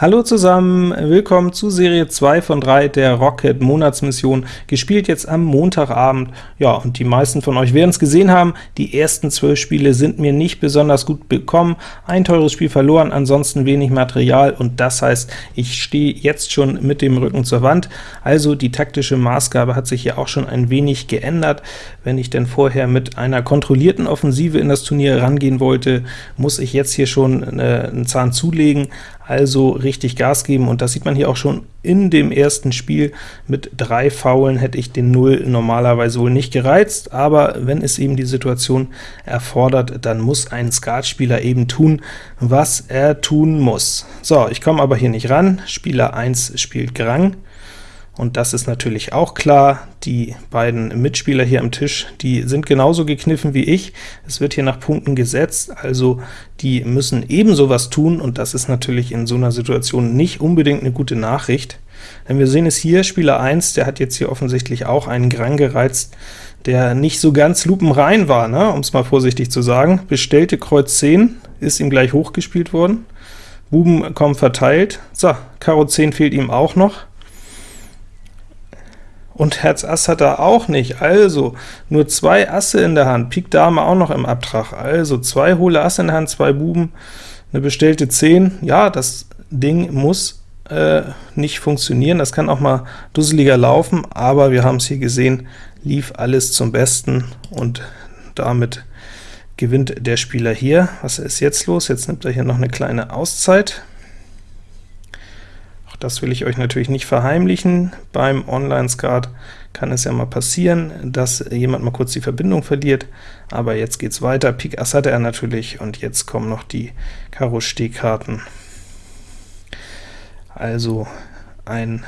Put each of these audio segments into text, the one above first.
Hallo zusammen, willkommen zu Serie 2 von 3 der Rocket Monatsmission, gespielt jetzt am Montagabend. Ja, und die meisten von euch werden es gesehen haben, die ersten 12 Spiele sind mir nicht besonders gut bekommen, ein teures Spiel verloren, ansonsten wenig Material, und das heißt, ich stehe jetzt schon mit dem Rücken zur Wand, also die taktische Maßgabe hat sich hier auch schon ein wenig geändert. Wenn ich denn vorher mit einer kontrollierten Offensive in das Turnier rangehen wollte, muss ich jetzt hier schon äh, einen Zahn zulegen, also richtig Gas geben, und das sieht man hier auch schon in dem ersten Spiel. Mit drei Faulen hätte ich den Null normalerweise wohl nicht gereizt, aber wenn es eben die Situation erfordert, dann muss ein Skatspieler eben tun, was er tun muss. So, ich komme aber hier nicht ran, Spieler 1 spielt Grang, und das ist natürlich auch klar, die beiden Mitspieler hier am Tisch, die sind genauso gekniffen wie ich. Es wird hier nach Punkten gesetzt, also die müssen ebenso was tun, und das ist natürlich in so einer Situation nicht unbedingt eine gute Nachricht. Denn wir sehen es hier, Spieler 1, der hat jetzt hier offensichtlich auch einen Grang gereizt, der nicht so ganz lupenrein war, ne? um es mal vorsichtig zu sagen. Bestellte Kreuz 10 ist ihm gleich hochgespielt worden. Buben kommen verteilt. So, Karo 10 fehlt ihm auch noch und Herz Ass hat er auch nicht, also nur zwei Asse in der Hand, Pik Dame auch noch im Abtrag, also zwei hohle Asse in der Hand, zwei Buben, eine bestellte 10, ja, das Ding muss äh, nicht funktionieren, das kann auch mal dusseliger laufen, aber wir haben es hier gesehen, lief alles zum Besten, und damit gewinnt der Spieler hier. Was ist jetzt los? Jetzt nimmt er hier noch eine kleine Auszeit. Das will ich euch natürlich nicht verheimlichen. Beim Online-Skat kann es ja mal passieren, dass jemand mal kurz die Verbindung verliert, aber jetzt geht's weiter. Pik Ass hatte er natürlich, und jetzt kommen noch die Karo Stehkarten. Also ein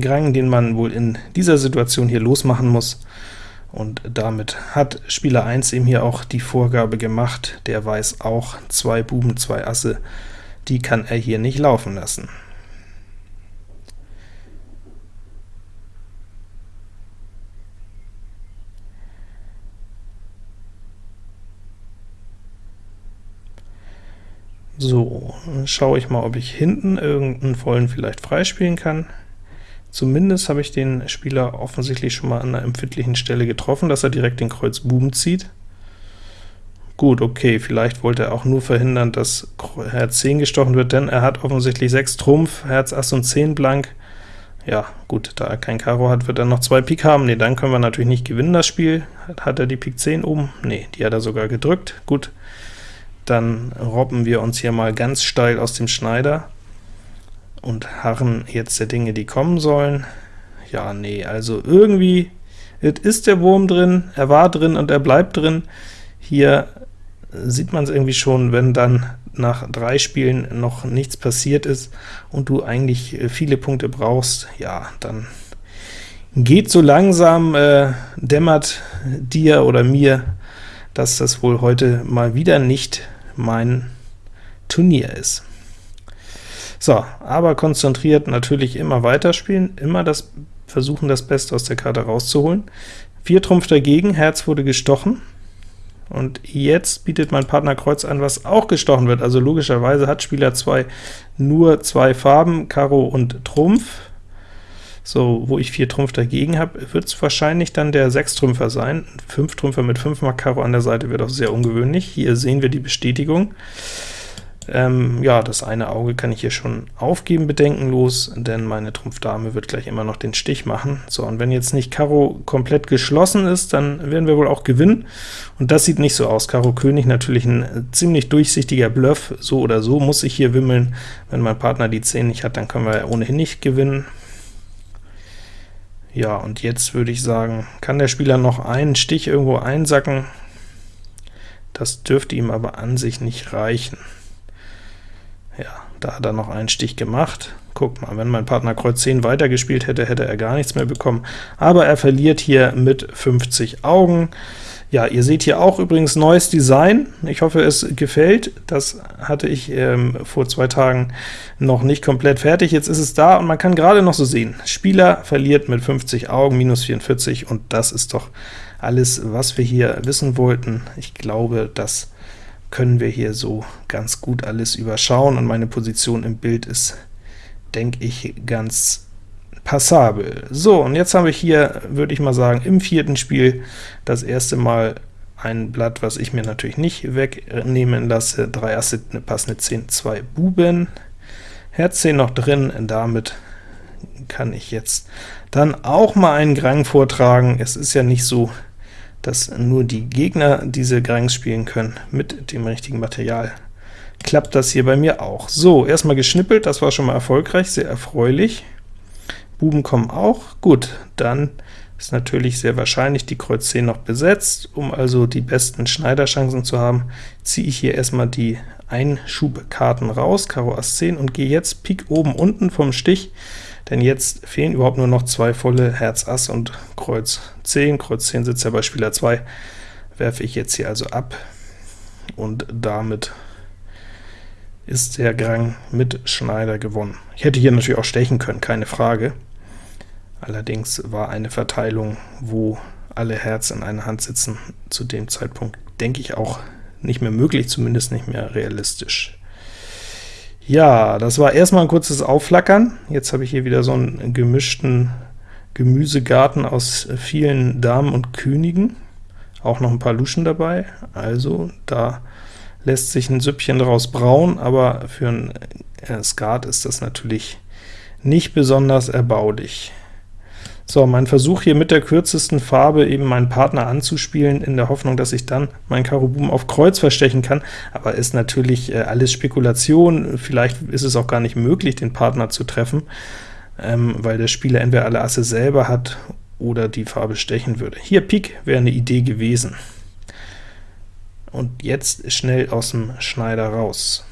Grang, den man wohl in dieser Situation hier losmachen muss, und damit hat Spieler 1 eben hier auch die Vorgabe gemacht, der weiß auch, zwei Buben, zwei Asse, die kann er hier nicht laufen lassen. So, schaue ich mal, ob ich hinten irgendeinen vollen vielleicht freispielen kann. Zumindest habe ich den Spieler offensichtlich schon mal an einer empfindlichen Stelle getroffen, dass er direkt den Kreuz Buben zieht. Gut, okay, vielleicht wollte er auch nur verhindern, dass Herz 10 gestochen wird, denn er hat offensichtlich 6 Trumpf, Herz Ass und 10 blank. Ja, gut, da er kein Karo hat, wird er noch 2 Pik haben. Ne, dann können wir natürlich nicht gewinnen, das Spiel. Hat er die Pik 10 oben? Ne, die hat er sogar gedrückt. Gut, dann robben wir uns hier mal ganz steil aus dem Schneider und harren jetzt der Dinge, die kommen sollen. Ja, nee, also irgendwie, es ist der Wurm drin, er war drin und er bleibt drin. Hier sieht man es irgendwie schon, wenn dann nach drei Spielen noch nichts passiert ist und du eigentlich äh, viele Punkte brauchst, ja, dann geht so langsam, äh, dämmert dir oder mir, dass das wohl heute mal wieder nicht mein Turnier ist. So, aber konzentriert natürlich immer weiterspielen, immer das versuchen, das Beste aus der Karte rauszuholen. Vier Trumpf dagegen, Herz wurde gestochen, und jetzt bietet mein Partner Kreuz an, was auch gestochen wird, also logischerweise hat Spieler 2 nur zwei Farben, Karo und Trumpf. So, wo ich 4 Trumpf dagegen habe, wird es wahrscheinlich dann der 6-Trümpfer sein. 5 Trümpfer mit 5 Mark Karo an der Seite wird auch sehr ungewöhnlich. Hier sehen wir die Bestätigung. Ähm, ja, das eine Auge kann ich hier schon aufgeben, bedenkenlos, denn meine Trumpf-Dame wird gleich immer noch den Stich machen. So, und wenn jetzt nicht Karo komplett geschlossen ist, dann werden wir wohl auch gewinnen, und das sieht nicht so aus. Karo König natürlich ein ziemlich durchsichtiger Bluff, so oder so muss ich hier wimmeln. Wenn mein Partner die 10 nicht hat, dann können wir ohnehin nicht gewinnen. Ja, und jetzt würde ich sagen, kann der Spieler noch einen Stich irgendwo einsacken? Das dürfte ihm aber an sich nicht reichen. Ja, da hat er noch einen Stich gemacht. Guck mal, wenn mein Partner Kreuz 10 weitergespielt hätte, hätte er gar nichts mehr bekommen. Aber er verliert hier mit 50 Augen. Ja, ihr seht hier auch übrigens neues Design. Ich hoffe, es gefällt. Das hatte ich ähm, vor zwei Tagen noch nicht komplett fertig. Jetzt ist es da und man kann gerade noch so sehen, Spieler verliert mit 50 Augen, minus 44, und das ist doch alles, was wir hier wissen wollten. Ich glaube, das können wir hier so ganz gut alles überschauen, und meine Position im Bild ist, denke ich, ganz passabel. So, und jetzt habe ich hier, würde ich mal sagen, im vierten Spiel das erste Mal ein Blatt, was ich mir natürlich nicht wegnehmen lasse, 3 Asse, eine passende 10, 2 Buben, Herz 10 noch drin, damit kann ich jetzt dann auch mal einen Grang vortragen. Es ist ja nicht so, dass nur die Gegner diese Grangs spielen können. Mit dem richtigen Material klappt das hier bei mir auch. So, erstmal geschnippelt, das war schon mal erfolgreich, sehr erfreulich. Buben kommen auch. Gut, dann ist natürlich sehr wahrscheinlich die Kreuz 10 noch besetzt. Um also die besten Schneiderchancen zu haben, ziehe ich hier erstmal die Einschubkarten raus, Karo Ass 10, und gehe jetzt Pik oben unten vom Stich, denn jetzt fehlen überhaupt nur noch zwei volle Herz Ass und Kreuz 10. Kreuz 10 sitzt ja bei Spieler 2, werfe ich jetzt hier also ab, und damit ist der Grang mit Schneider gewonnen. Ich hätte hier natürlich auch stechen können, keine Frage. Allerdings war eine Verteilung, wo alle Herz in einer Hand sitzen, zu dem Zeitpunkt, denke ich, auch nicht mehr möglich, zumindest nicht mehr realistisch. Ja, das war erstmal ein kurzes Aufflackern. Jetzt habe ich hier wieder so einen gemischten Gemüsegarten aus vielen Damen und Königen, auch noch ein paar Luschen dabei, also da lässt sich ein Süppchen daraus brauen, aber für ein äh, Skat ist das natürlich nicht besonders erbaulich. So, mein Versuch hier mit der kürzesten Farbe eben meinen Partner anzuspielen, in der Hoffnung, dass ich dann mein Karo Buben auf Kreuz verstechen kann, aber ist natürlich äh, alles Spekulation, vielleicht ist es auch gar nicht möglich, den Partner zu treffen, ähm, weil der Spieler entweder alle Asse selber hat oder die Farbe stechen würde. Hier Pik wäre eine Idee gewesen. Und jetzt schnell aus dem Schneider raus.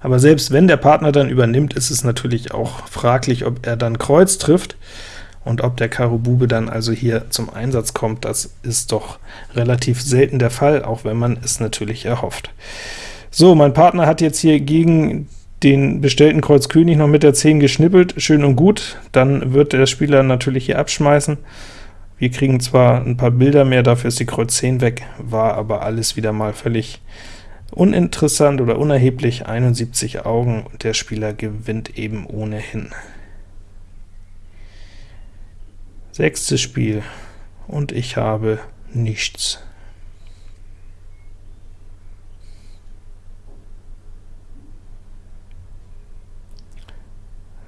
Aber selbst wenn der Partner dann übernimmt, ist es natürlich auch fraglich, ob er dann Kreuz trifft, und ob der Karo Bube dann also hier zum Einsatz kommt, das ist doch relativ selten der Fall, auch wenn man es natürlich erhofft. So, mein Partner hat jetzt hier gegen den bestellten Kreuz König noch mit der 10 geschnippelt, schön und gut, dann wird der Spieler natürlich hier abschmeißen. Wir kriegen zwar ein paar Bilder mehr, dafür ist die Kreuz 10 weg, war aber alles wieder mal völlig Uninteressant oder unerheblich, 71 Augen, und der Spieler gewinnt eben ohnehin. Sechstes Spiel, und ich habe nichts.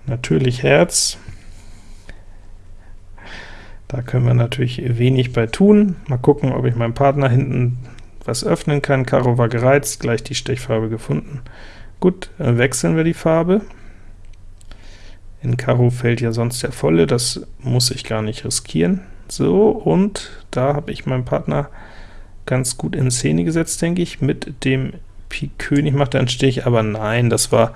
Natürlich Herz. Da können wir natürlich wenig bei tun. Mal gucken, ob ich meinem Partner hinten was öffnen kann. Karo war gereizt, gleich die Stechfarbe gefunden. Gut, äh, wechseln wir die Farbe. In Karo fällt ja sonst der volle, das muss ich gar nicht riskieren. So, und da habe ich meinen Partner ganz gut in Szene gesetzt, denke ich, mit dem Pik König macht er einen Stich, aber nein, das war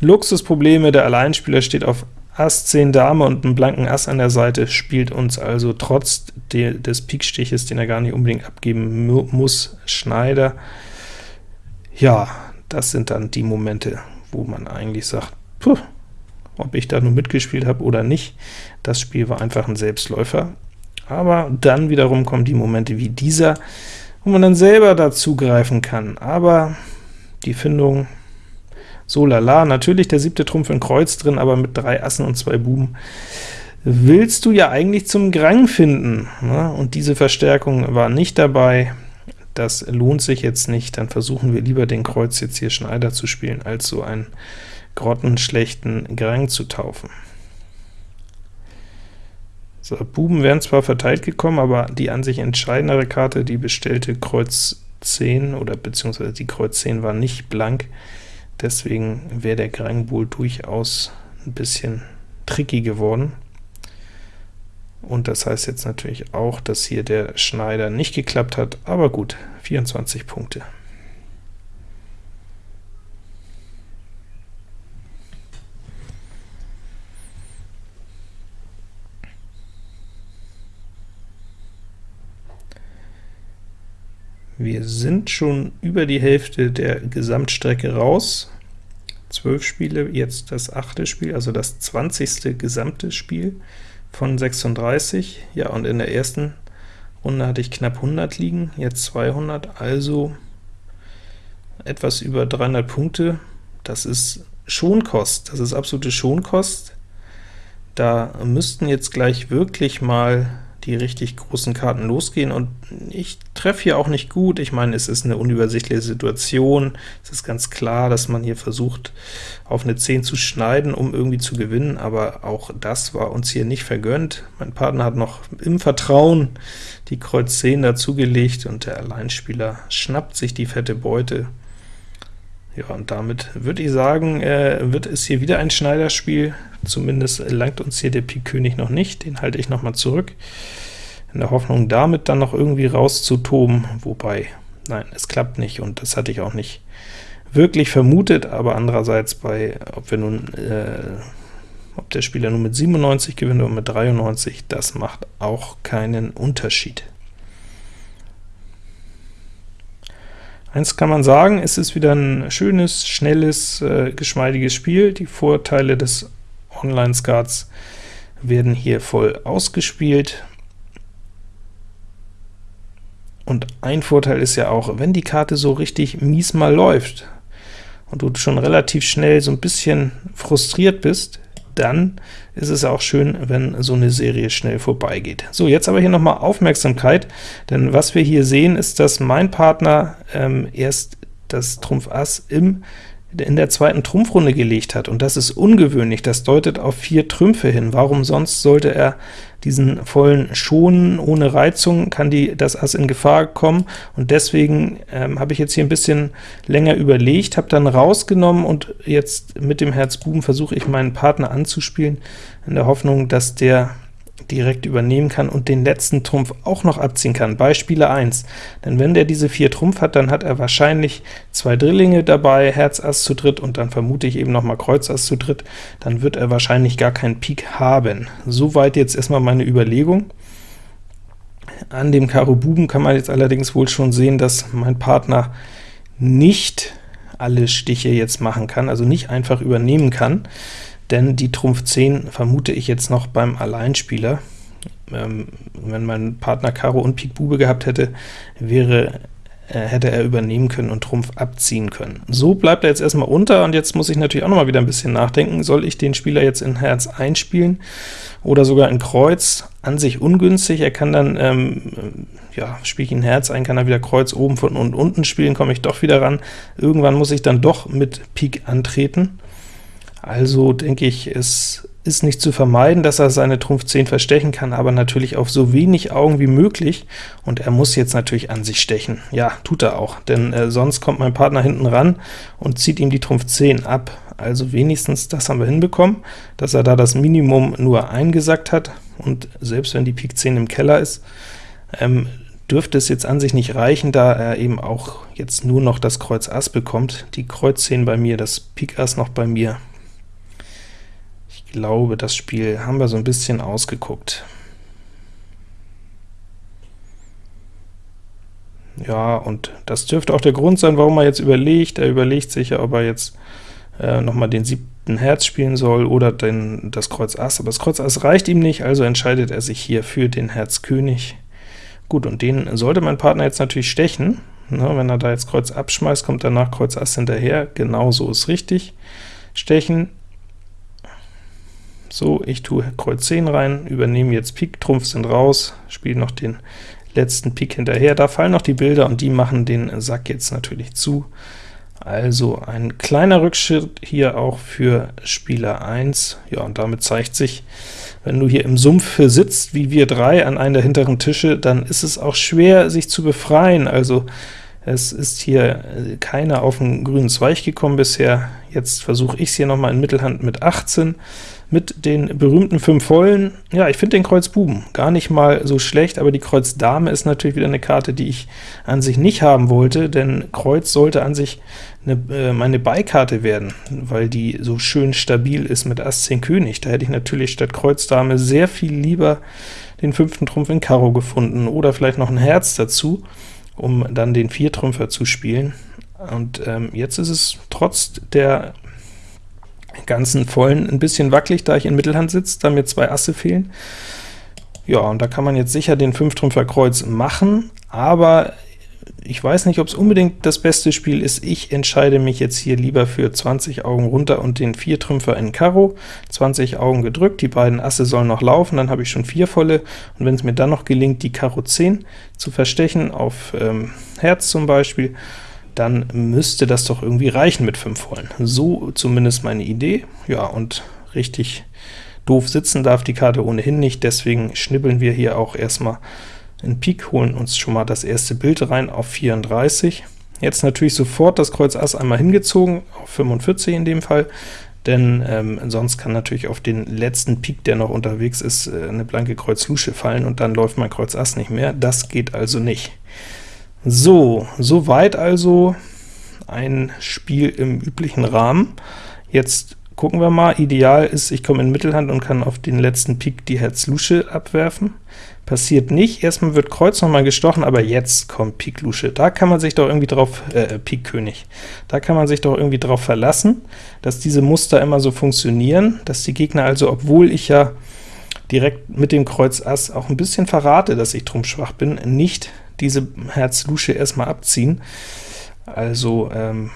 Luxusprobleme, der Alleinspieler steht auf Ass 10 Dame und einen blanken Ass an der Seite, spielt uns also trotz de des Pikstiches, den er gar nicht unbedingt abgeben mu muss, Schneider. Ja, das sind dann die Momente, wo man eigentlich sagt, puh, ob ich da nur mitgespielt habe oder nicht, das Spiel war einfach ein Selbstläufer. Aber dann wiederum kommen die Momente wie dieser, wo man dann selber dazugreifen kann. Aber die Findung so lala, natürlich der siebte Trumpf in Kreuz drin, aber mit drei Assen und zwei Buben. Willst du ja eigentlich zum Grang finden, ne? und diese Verstärkung war nicht dabei, das lohnt sich jetzt nicht, dann versuchen wir lieber den Kreuz jetzt hier Schneider zu spielen, als so einen grottenschlechten Grang zu taufen. So, Buben wären zwar verteilt gekommen, aber die an sich entscheidendere Karte, die bestellte Kreuz 10, oder beziehungsweise die Kreuz 10 war nicht blank, Deswegen wäre der Grangbull durchaus ein bisschen tricky geworden. Und das heißt jetzt natürlich auch, dass hier der Schneider nicht geklappt hat, aber gut, 24 Punkte. Wir sind schon über die Hälfte der Gesamtstrecke raus. 12 Spiele, jetzt das achte Spiel, also das 20. gesamte Spiel von 36. Ja, und in der ersten Runde hatte ich knapp 100 liegen, jetzt 200, also etwas über 300 Punkte, das ist Schonkost, das ist absolute Schonkost. Da müssten jetzt gleich wirklich mal die richtig großen Karten losgehen, und ich treffe hier auch nicht gut. Ich meine, es ist eine unübersichtliche Situation. Es ist ganz klar, dass man hier versucht, auf eine 10 zu schneiden, um irgendwie zu gewinnen, aber auch das war uns hier nicht vergönnt. Mein Partner hat noch im Vertrauen die Kreuz 10 dazugelegt, und der Alleinspieler schnappt sich die fette Beute. Ja, und damit würde ich sagen, äh, wird es hier wieder ein Schneiderspiel. Zumindest langt uns hier der Pik König noch nicht, den halte ich noch mal zurück, in der Hoffnung, damit dann noch irgendwie rauszutoben, wobei, nein, es klappt nicht, und das hatte ich auch nicht wirklich vermutet, aber andererseits bei, ob wir nun, äh, ob der Spieler nun mit 97 gewinnt oder mit 93, das macht auch keinen Unterschied. Eins kann man sagen, es ist wieder ein schönes, schnelles, äh, geschmeidiges Spiel. Die Vorteile des Online-Skats werden hier voll ausgespielt. Und ein Vorteil ist ja auch, wenn die Karte so richtig mies mal läuft, und du schon relativ schnell so ein bisschen frustriert bist, dann ist es auch schön, wenn so eine Serie schnell vorbeigeht. So, jetzt aber hier nochmal Aufmerksamkeit, denn was wir hier sehen, ist, dass mein Partner ähm, erst das Trumpf Ass im in der zweiten Trumpfrunde gelegt hat, und das ist ungewöhnlich, das deutet auf vier Trümpfe hin. Warum sonst sollte er diesen vollen schonen, ohne Reizung kann die, das Ass in Gefahr kommen, und deswegen ähm, habe ich jetzt hier ein bisschen länger überlegt, habe dann rausgenommen, und jetzt mit dem Herz Buben versuche ich meinen Partner anzuspielen, in der Hoffnung, dass der direkt übernehmen kann und den letzten Trumpf auch noch abziehen kann, bei Spieler 1. Denn wenn der diese vier Trumpf hat, dann hat er wahrscheinlich zwei Drillinge dabei, Herz Ass zu dritt, und dann vermute ich eben noch mal Kreuz Ass zu dritt, dann wird er wahrscheinlich gar keinen Pik haben. Soweit jetzt erstmal meine Überlegung. An dem Karo Buben kann man jetzt allerdings wohl schon sehen, dass mein Partner nicht alle Stiche jetzt machen kann, also nicht einfach übernehmen kann denn die Trumpf 10 vermute ich jetzt noch beim Alleinspieler. Ähm, wenn mein Partner Karo und Pik Bube gehabt hätte, wäre äh, hätte er übernehmen können und Trumpf abziehen können. So bleibt er jetzt erstmal unter, und jetzt muss ich natürlich auch noch mal wieder ein bisschen nachdenken. Soll ich den Spieler jetzt in Herz einspielen oder sogar in Kreuz? An sich ungünstig, er kann dann, ähm, ja, spiele ich in Herz ein, kann er wieder Kreuz oben von und unten spielen, komme ich doch wieder ran. Irgendwann muss ich dann doch mit Pik antreten. Also denke ich, es ist nicht zu vermeiden, dass er seine Trumpf 10 verstechen kann, aber natürlich auf so wenig Augen wie möglich, und er muss jetzt natürlich an sich stechen. Ja, tut er auch, denn äh, sonst kommt mein Partner hinten ran und zieht ihm die Trumpf 10 ab. Also wenigstens das haben wir hinbekommen, dass er da das Minimum nur eingesackt hat, und selbst wenn die Pik 10 im Keller ist, ähm, dürfte es jetzt an sich nicht reichen, da er eben auch jetzt nur noch das Kreuz Ass bekommt. Die Kreuz 10 bei mir, das Pik Ass noch bei mir, glaube, das Spiel haben wir so ein bisschen ausgeguckt. Ja, und das dürfte auch der Grund sein, warum er jetzt überlegt. Er überlegt sich ja, ob er jetzt äh, nochmal den siebten Herz spielen soll oder den, das Kreuz Ass, aber das Kreuz Ass reicht ihm nicht, also entscheidet er sich hier für den Herz König. Gut, und den sollte mein Partner jetzt natürlich stechen. Na, wenn er da jetzt Kreuz abschmeißt, kommt danach Kreuz Ass hinterher, genau so ist richtig. Stechen, so, ich tue Kreuz 10 rein, übernehme jetzt Pik, Trumpf sind raus, spiele noch den letzten Pik hinterher. Da fallen noch die Bilder, und die machen den Sack jetzt natürlich zu. Also ein kleiner Rückschritt hier auch für Spieler 1. Ja, und damit zeigt sich, wenn du hier im Sumpf sitzt, wie wir drei an einem der hinteren Tische, dann ist es auch schwer, sich zu befreien. Also es ist hier keiner auf den grünen Zweig gekommen bisher. Jetzt versuche ich es hier nochmal in Mittelhand mit 18 mit den berühmten 5 Vollen. Ja, ich finde den Kreuz Buben gar nicht mal so schlecht, aber die Kreuz Dame ist natürlich wieder eine Karte, die ich an sich nicht haben wollte, denn Kreuz sollte an sich eine, äh, meine Beikarte werden, weil die so schön stabil ist mit Ass 10 König. Da hätte ich natürlich statt Kreuz Dame sehr viel lieber den fünften Trumpf in Karo gefunden, oder vielleicht noch ein Herz dazu, um dann den Viertrümpfer zu spielen. Und ähm, jetzt ist es trotz der ganzen vollen ein bisschen wackelig, da ich in Mittelhand sitze, da mir zwei Asse fehlen. Ja, und da kann man jetzt sicher den Fünftrümpfer Kreuz machen, aber ich weiß nicht, ob es unbedingt das beste Spiel ist. Ich entscheide mich jetzt hier lieber für 20 Augen runter und den Viertrümpfer in Karo. 20 Augen gedrückt, die beiden Asse sollen noch laufen, dann habe ich schon vier volle, und wenn es mir dann noch gelingt, die Karo 10 zu verstechen, auf ähm, Herz zum Beispiel, dann müsste das doch irgendwie reichen mit 5 vollen. So zumindest meine Idee. Ja, und richtig doof sitzen darf die Karte ohnehin nicht, deswegen schnibbeln wir hier auch erstmal in Pik, holen uns schon mal das erste Bild rein auf 34. Jetzt natürlich sofort das Kreuz Ass einmal hingezogen, auf 45 in dem Fall, denn ähm, sonst kann natürlich auf den letzten Pik, der noch unterwegs ist, äh, eine blanke Kreuz Lusche fallen, und dann läuft mein Kreuz Ass nicht mehr. Das geht also nicht. So, soweit also ein Spiel im üblichen Rahmen. Jetzt gucken wir mal. Ideal ist, ich komme in Mittelhand und kann auf den letzten Pik die Herz-Lusche abwerfen. Passiert nicht, erstmal wird Kreuz noch mal gestochen, aber jetzt kommt Pik Lusche. Da kann man sich doch irgendwie drauf, äh, Pik König, da kann man sich doch irgendwie drauf verlassen, dass diese Muster immer so funktionieren, dass die Gegner also, obwohl ich ja direkt mit dem Kreuz Ass auch ein bisschen verrate, dass ich trumpfschwach bin, nicht diese Herz Lusche erstmal abziehen. Also ähm,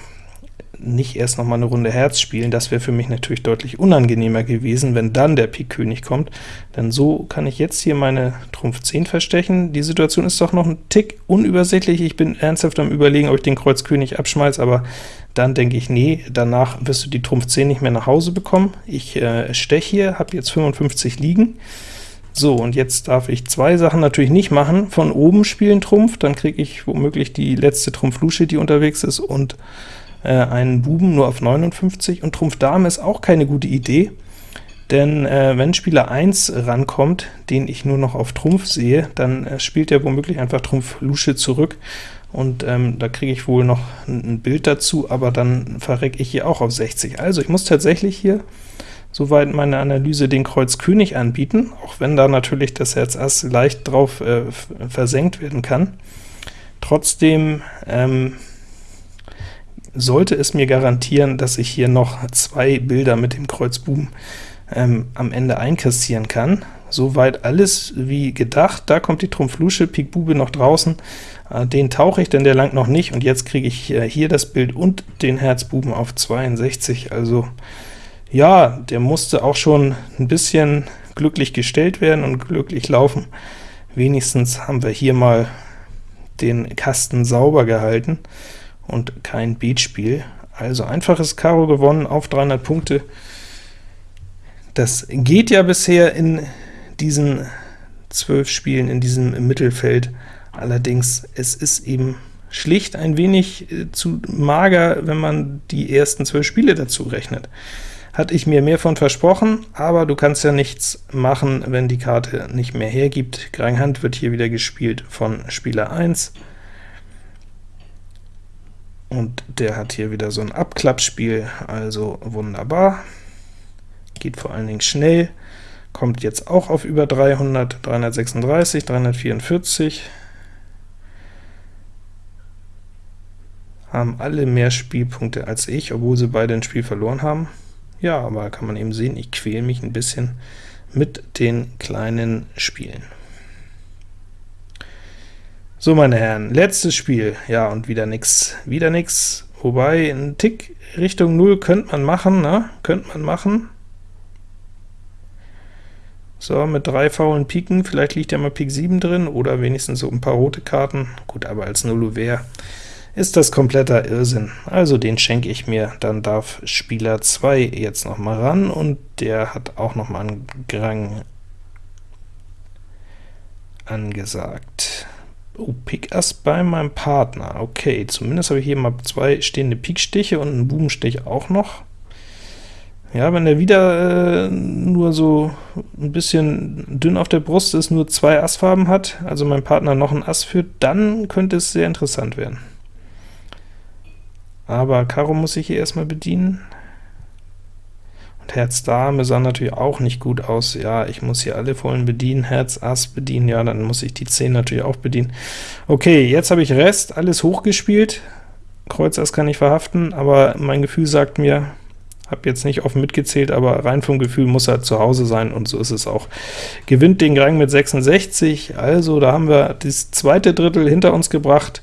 nicht erst noch mal eine Runde Herz spielen, das wäre für mich natürlich deutlich unangenehmer gewesen, wenn dann der Pik König kommt, denn so kann ich jetzt hier meine Trumpf 10 verstechen. Die Situation ist doch noch ein Tick unübersichtlich, ich bin ernsthaft am überlegen, ob ich den Kreuz König abschmeiß, aber dann denke ich, nee, danach wirst du die Trumpf 10 nicht mehr nach Hause bekommen. Ich äh, steche hier, habe jetzt 55 liegen. So, und jetzt darf ich zwei Sachen natürlich nicht machen. Von oben spielen Trumpf, dann kriege ich womöglich die letzte Trumpf Lusche, die unterwegs ist, und äh, einen Buben nur auf 59, und Trumpf Dame ist auch keine gute Idee, denn äh, wenn Spieler 1 rankommt, den ich nur noch auf Trumpf sehe, dann äh, spielt er womöglich einfach Trumpf Lusche zurück, und ähm, da kriege ich wohl noch ein Bild dazu, aber dann verrecke ich hier auch auf 60. Also ich muss tatsächlich hier, soweit meine Analyse, den Kreuz König anbieten, auch wenn da natürlich das Herz Ass leicht drauf äh, versenkt werden kann. Trotzdem ähm, sollte es mir garantieren, dass ich hier noch zwei Bilder mit dem Kreuz Buben ähm, am Ende einkassieren kann. Soweit alles wie gedacht. Da kommt die Trumpf Lusche, Pik Bube noch draußen. Äh, den tauche ich, denn der langt noch nicht, und jetzt kriege ich äh, hier das Bild und den Herz Buben auf 62. Also ja, der musste auch schon ein bisschen glücklich gestellt werden und glücklich laufen. Wenigstens haben wir hier mal den Kasten sauber gehalten und kein Beatspiel. Also einfaches Karo gewonnen auf 300 Punkte. Das geht ja bisher in diesen zwölf Spielen in diesem Mittelfeld. Allerdings, es ist eben schlicht ein wenig äh, zu mager, wenn man die ersten zwölf Spiele dazu rechnet. Hatte ich mir mehr von versprochen, aber du kannst ja nichts machen, wenn die Karte nicht mehr hergibt. Grang Hand wird hier wieder gespielt von Spieler 1 und der hat hier wieder so ein Abklappspiel, also wunderbar. Geht vor allen Dingen schnell, kommt jetzt auch auf über 300, 336, 344. Haben alle mehr Spielpunkte als ich, obwohl sie beide ein Spiel verloren haben. Ja, aber kann man eben sehen, ich quäle mich ein bisschen mit den kleinen Spielen. So, meine Herren, letztes Spiel. Ja, und wieder nix, wieder nix. Wobei, ein Tick Richtung 0 könnte man machen, ne? Könnte man machen. So, mit drei faulen Piken, vielleicht liegt ja mal Pik 7 drin, oder wenigstens so ein paar rote Karten. Gut, aber als Nullouvert ist das kompletter Irrsinn. Also den schenke ich mir, dann darf Spieler 2 jetzt noch mal ran, und der hat auch noch mal einen Grang angesagt. Oh, Pik Ass bei meinem Partner. Okay, zumindest habe ich hier mal zwei stehende Pikstiche und einen Bubenstich auch noch. Ja, wenn er wieder äh, nur so ein bisschen dünn auf der Brust ist, nur zwei Assfarben hat, also mein Partner noch ein Ass führt, dann könnte es sehr interessant werden. Aber Karo muss ich hier erstmal bedienen. Und Herz Dame sah natürlich auch nicht gut aus. Ja, ich muss hier alle vollen bedienen, Herz Ass bedienen, ja, dann muss ich die 10 natürlich auch bedienen. Okay, jetzt habe ich Rest, alles hochgespielt. Kreuz Ass kann ich verhaften, aber mein Gefühl sagt mir, habe jetzt nicht offen mitgezählt, aber rein vom Gefühl muss er zu Hause sein, und so ist es auch. Gewinnt den Rang mit 66, also da haben wir das zweite Drittel hinter uns gebracht.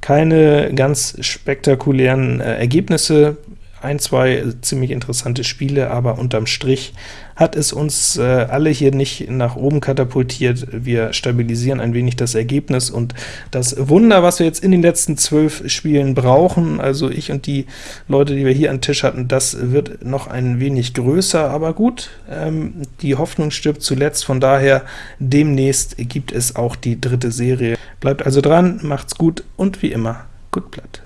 Keine ganz spektakulären äh, Ergebnisse, ein, zwei ziemlich interessante Spiele, aber unterm Strich hat es uns äh, alle hier nicht nach oben katapultiert. Wir stabilisieren ein wenig das Ergebnis, und das Wunder, was wir jetzt in den letzten zwölf Spielen brauchen, also ich und die Leute, die wir hier an Tisch hatten, das wird noch ein wenig größer, aber gut, ähm, die Hoffnung stirbt zuletzt, von daher demnächst gibt es auch die dritte Serie. Bleibt also dran, macht's gut und wie immer, gut Blatt.